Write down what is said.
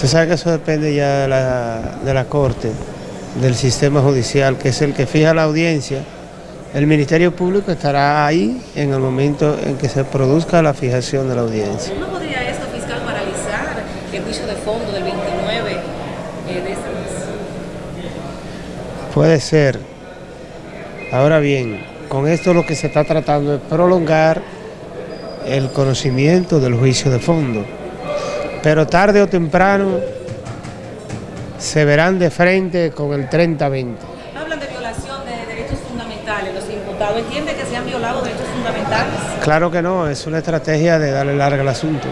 Usted sabe que eso depende ya de la, de la Corte, del sistema judicial, que es el que fija la audiencia. El Ministerio Público estará ahí en el momento en que se produzca la fijación de la audiencia. ¿No podría esto, fiscal, paralizar el juicio de fondo del 29 eh, de este mes? Puede ser. Ahora bien, con esto lo que se está tratando es prolongar el conocimiento del juicio de fondo. Pero tarde o temprano se verán de frente con el 30-20. Hablan de violación de derechos fundamentales. Los imputados entienden que se han violado derechos fundamentales. Claro que no, es una estrategia de darle larga al asunto.